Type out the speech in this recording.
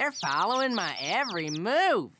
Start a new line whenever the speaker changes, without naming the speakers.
They're following my every move.